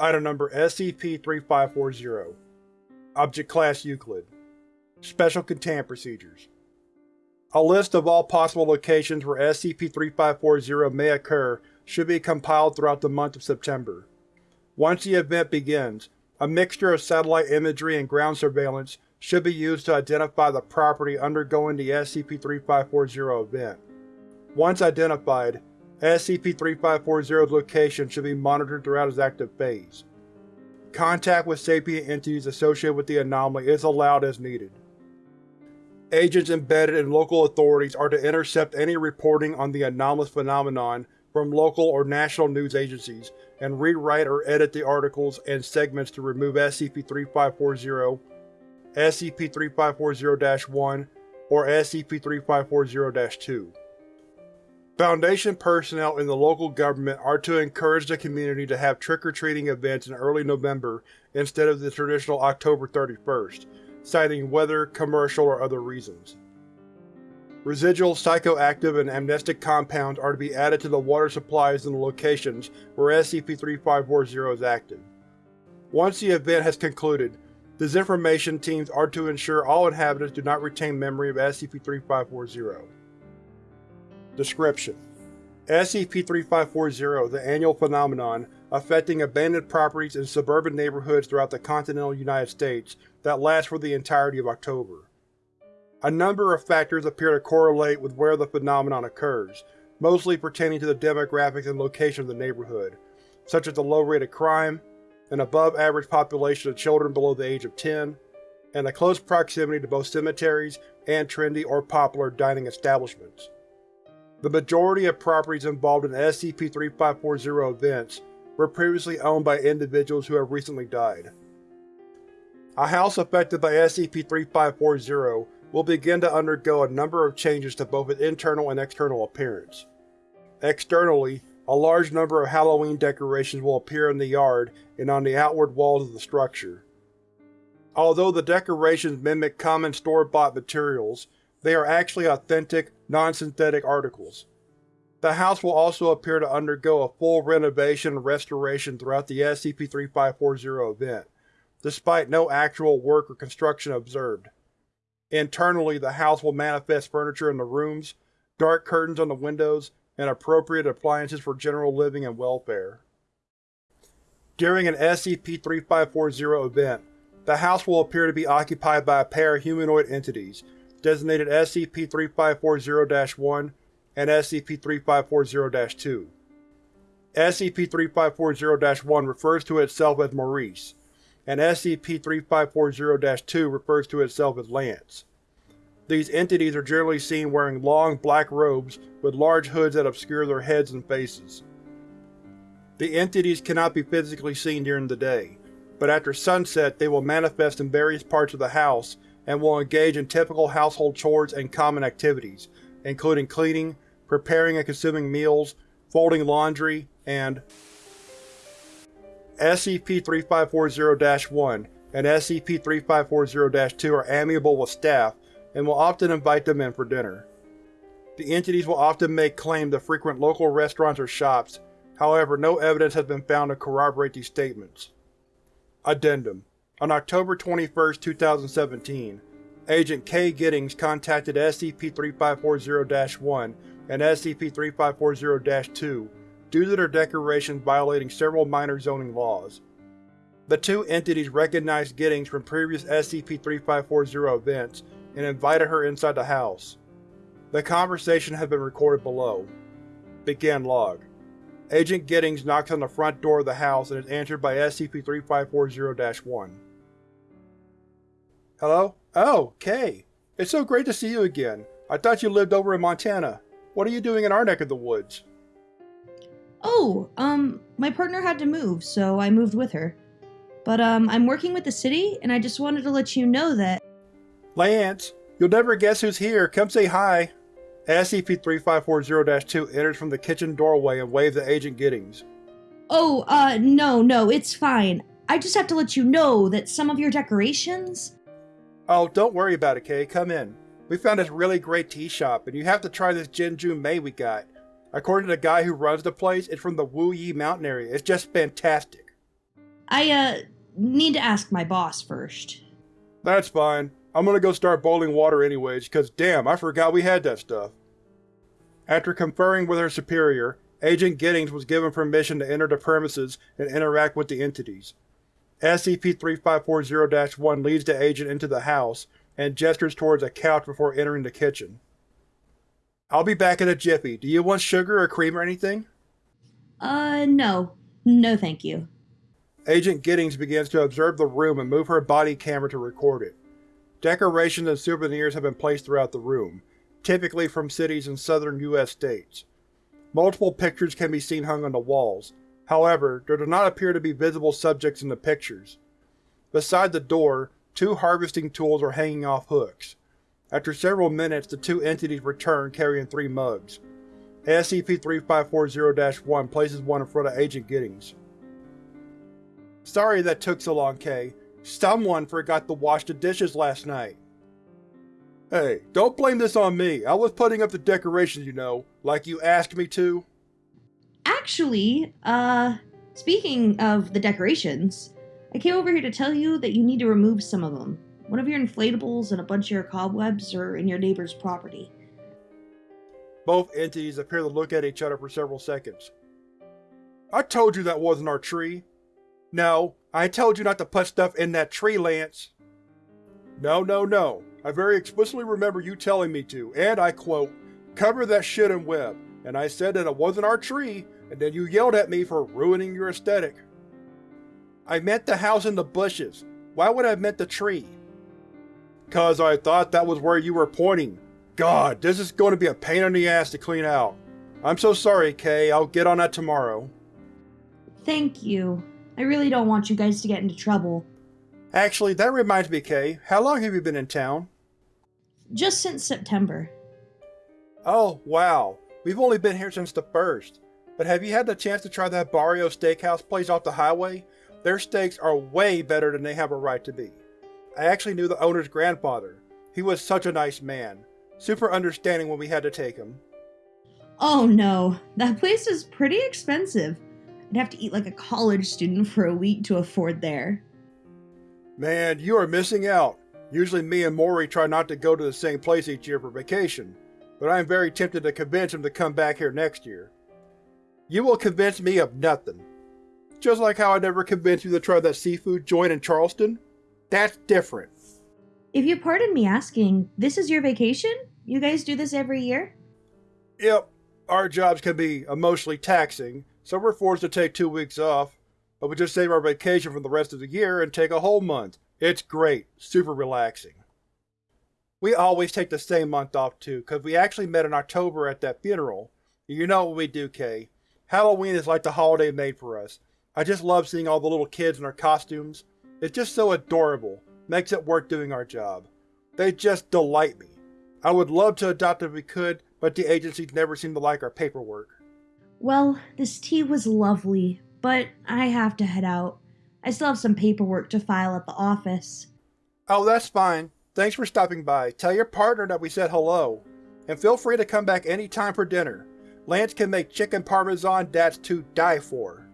Item Number SCP-3540 Object Class Euclid Special Containment Procedures A list of all possible locations where SCP-3540 may occur should be compiled throughout the month of September. Once the event begins, a mixture of satellite imagery and ground surveillance should be used to identify the property undergoing the SCP-3540 event. Once identified, SCP-3540's location should be monitored throughout its active phase. Contact with sapient entities associated with the anomaly is allowed as needed. Agents embedded in local authorities are to intercept any reporting on the anomalous phenomenon from local or national news agencies and rewrite or edit the articles and segments to remove SCP-3540, SCP-3540-1, or SCP-3540-2. Foundation personnel in the local government are to encourage the community to have trick-or-treating events in early November instead of the traditional October 31st, citing weather, commercial, or other reasons. Residual psychoactive and amnestic compounds are to be added to the water supplies in the locations where SCP-3540 is active. Once the event has concluded, disinformation teams are to ensure all inhabitants do not retain memory of SCP-3540. Description: SCP-3540, the annual phenomenon affecting abandoned properties in suburban neighborhoods throughout the continental United States that lasts for the entirety of October. A number of factors appear to correlate with where the phenomenon occurs, mostly pertaining to the demographics and location of the neighborhood, such as the low rate of crime, an above-average population of children below the age of 10, and a close proximity to both cemeteries and trendy or popular dining establishments. The majority of properties involved in SCP-3540 events were previously owned by individuals who have recently died. A house affected by SCP-3540 will begin to undergo a number of changes to both its internal and external appearance. Externally, a large number of Halloween decorations will appear in the yard and on the outward walls of the structure. Although the decorations mimic common store-bought materials, they are actually authentic, non-synthetic articles. The house will also appear to undergo a full renovation and restoration throughout the SCP-3540 event, despite no actual work or construction observed. Internally, the house will manifest furniture in the rooms, dark curtains on the windows, and appropriate appliances for general living and welfare. During an SCP-3540 event, the house will appear to be occupied by a pair of humanoid entities, designated SCP-3540-1 and SCP-3540-2. SCP-3540-1 refers to itself as Maurice, and SCP-3540-2 refers to itself as Lance. These entities are generally seen wearing long, black robes with large hoods that obscure their heads and faces. The entities cannot be physically seen during the day, but after sunset they will manifest in various parts of the house and will engage in typical household chores and common activities, including cleaning, preparing and consuming meals, folding laundry, and SCP-3540-1 and SCP-3540-2 are amiable with staff and will often invite them in for dinner. The entities will often make claim to frequent local restaurants or shops, however no evidence has been found to corroborate these statements. Addendum on October 21, 2017, Agent K. Giddings contacted SCP-3540-1 and SCP-3540-2 due to their decorations violating several minor zoning laws. The two entities recognized Giddings from previous SCP-3540 events and invited her inside the house. The conversation has been recorded below. Begin log. Agent Giddings knocks on the front door of the house and is answered by SCP-3540-1. Hello? Oh, Kay. It's so great to see you again. I thought you lived over in Montana. What are you doing in our neck of the woods? Oh, um, my partner had to move, so I moved with her. But, um, I'm working with the city, and I just wanted to let you know that. Lance, you'll never guess who's here. Come say hi. SCP-3540-2 enters from the kitchen doorway and waves at Agent Giddings. Oh, uh, no, no, it's fine. I just have to let you know that some of your decorations Oh, don't worry about it, Kay. Come in. We found this really great tea shop, and you have to try this Jin Jun Mei we got. According to the guy who runs the place, it's from the Wu Yi mountain area. It's just fantastic. I, uh, need to ask my boss first. That's fine. I'm gonna go start boiling water anyways, cause damn, I forgot we had that stuff. After conferring with her superior, Agent Giddings was given permission to enter the premises and interact with the entities. SCP-3540-1 leads the agent into the house and gestures towards a couch before entering the kitchen. I'll be back in a jiffy. Do you want sugar or cream or anything? Uh, no. No thank you. Agent Giddings begins to observe the room and move her body camera to record it. Decorations and souvenirs have been placed throughout the room, typically from cities in southern U.S. states. Multiple pictures can be seen hung on the walls, however, there do not appear to be visible subjects in the pictures. Beside the door, two harvesting tools are hanging off hooks. After several minutes, the two entities return carrying three mugs. SCP-3540-1 places one in front of Agent Giddings. Sorry that took so long, Kay. Someone forgot to wash the dishes last night. Hey, don't blame this on me. I was putting up the decorations, you know, like you asked me to. Actually, uh, speaking of the decorations, I came over here to tell you that you need to remove some of them. One of your inflatables and a bunch of your cobwebs are in your neighbor's property. Both entities appear to look at each other for several seconds. I told you that wasn't our tree. No, I told you not to put stuff in that tree, Lance. No, no, no. I very explicitly remember you telling me to, and I quote, cover that shit in web, and I said that it wasn't our tree, and then you yelled at me for ruining your aesthetic. I meant the house in the bushes. Why would I have meant the tree? Cause I thought that was where you were pointing. God, this is going to be a pain in the ass to clean out. I'm so sorry, Kay. I'll get on that tomorrow. Thank you. I really don't want you guys to get into trouble. Actually, that reminds me, Kay. How long have you been in town? Just since September. Oh, wow. We've only been here since the first. But have you had the chance to try that Barrio Steakhouse place off the highway? Their steaks are way better than they have a right to be. I actually knew the owner's grandfather. He was such a nice man. Super understanding when we had to take him. Oh no, that place is pretty expensive. I'd have to eat like a college student for a week to afford there. Man, you are missing out. Usually me and Maury try not to go to the same place each year for vacation, but I am very tempted to convince him to come back here next year. You will convince me of nothing. Just like how I never convinced you to try that seafood joint in Charleston. That's different. If you pardon me asking, this is your vacation? You guys do this every year? Yep, our jobs can be emotionally taxing, so we're forced to take two weeks off. But we just save our vacation from the rest of the year and take a whole month. It's great. Super relaxing. We always take the same month off too, because we actually met in October at that funeral. You know what we do, Kay. Halloween is like the holiday made for us. I just love seeing all the little kids in their costumes. It's just so adorable. Makes it worth doing our job. They just delight me. I would love to adopt if we could, but the agencies never seem to like our paperwork. Well, this tea was lovely, but I have to head out. I still have some paperwork to file at the office. Oh, that's fine. Thanks for stopping by. Tell your partner that we said hello. And feel free to come back any time for dinner. Lance can make chicken parmesan that's to die for.